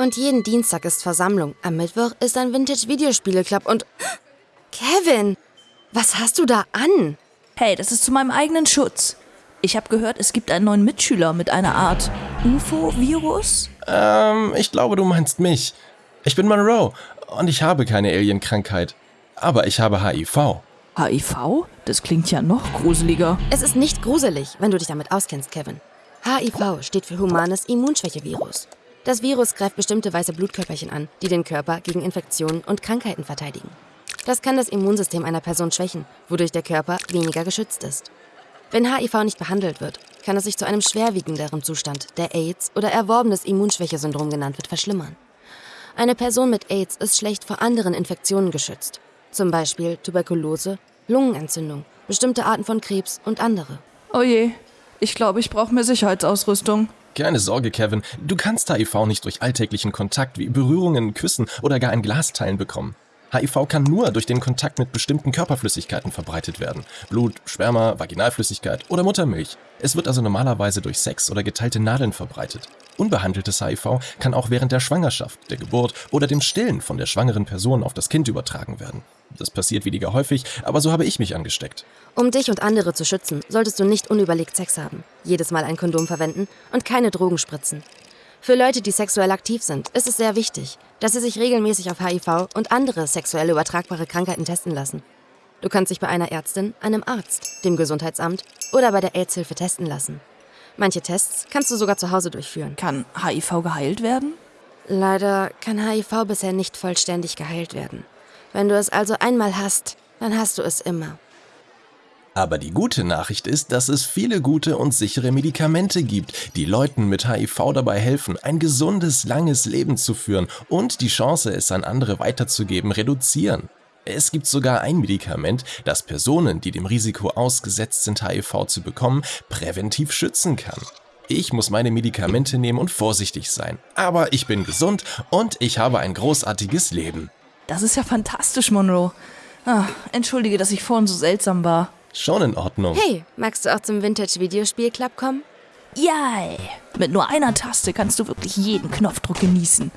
Und jeden Dienstag ist Versammlung. Am Mittwoch ist ein Vintage-Videospiele-Club und... Kevin, was hast du da an? Hey, das ist zu meinem eigenen Schutz. Ich habe gehört, es gibt einen neuen Mitschüler mit einer Art UFO-Virus. Ähm, ich glaube, du meinst mich. Ich bin Monroe und ich habe keine Alien-Krankheit. Aber ich habe HIV. HIV? Das klingt ja noch gruseliger. Es ist nicht gruselig, wenn du dich damit auskennst, Kevin. HIV steht für humanes Immunschwächevirus. Das Virus greift bestimmte weiße Blutkörperchen an, die den Körper gegen Infektionen und Krankheiten verteidigen. Das kann das Immunsystem einer Person schwächen, wodurch der Körper weniger geschützt ist. Wenn HIV nicht behandelt wird, kann es sich zu einem schwerwiegenderen Zustand, der AIDS oder erworbenes Immunschwächesyndrom genannt wird, verschlimmern. Eine Person mit AIDS ist schlecht vor anderen Infektionen geschützt, zum Beispiel Tuberkulose, Lungenentzündung, bestimmte Arten von Krebs und andere. Oh je, ich glaube, ich brauche mehr Sicherheitsausrüstung. Keine Sorge, Kevin. Du kannst HIV nicht durch alltäglichen Kontakt wie Berührungen, Küssen oder gar ein Glasteilen bekommen. HIV kann nur durch den Kontakt mit bestimmten Körperflüssigkeiten verbreitet werden. Blut, Sperma, Vaginalflüssigkeit oder Muttermilch. Es wird also normalerweise durch Sex oder geteilte Nadeln verbreitet. Unbehandeltes HIV kann auch während der Schwangerschaft, der Geburt oder dem Stillen von der schwangeren Person auf das Kind übertragen werden. Das passiert weniger häufig, aber so habe ich mich angesteckt. Um dich und andere zu schützen, solltest du nicht unüberlegt Sex haben, jedes Mal ein Kondom verwenden und keine Drogen spritzen. Für Leute, die sexuell aktiv sind, ist es sehr wichtig, dass sie sich regelmäßig auf HIV und andere sexuell übertragbare Krankheiten testen lassen. Du kannst dich bei einer Ärztin, einem Arzt, dem Gesundheitsamt oder bei der AIDS-Hilfe testen lassen. Manche Tests kannst du sogar zu Hause durchführen. Kann HIV geheilt werden? Leider kann HIV bisher nicht vollständig geheilt werden. Wenn du es also einmal hast, dann hast du es immer. Aber die gute Nachricht ist, dass es viele gute und sichere Medikamente gibt, die Leuten mit HIV dabei helfen, ein gesundes, langes Leben zu führen und die Chance, es an andere weiterzugeben, reduzieren. Es gibt sogar ein Medikament, das Personen, die dem Risiko ausgesetzt sind, HIV zu bekommen, präventiv schützen kann. Ich muss meine Medikamente nehmen und vorsichtig sein. Aber ich bin gesund und ich habe ein großartiges Leben. Das ist ja fantastisch, Monroe. Ah, entschuldige, dass ich vorhin so seltsam war. Schon in Ordnung. Hey, magst du auch zum Vintage Videospiel Club kommen? Yay! Mit nur einer Taste kannst du wirklich jeden Knopfdruck genießen.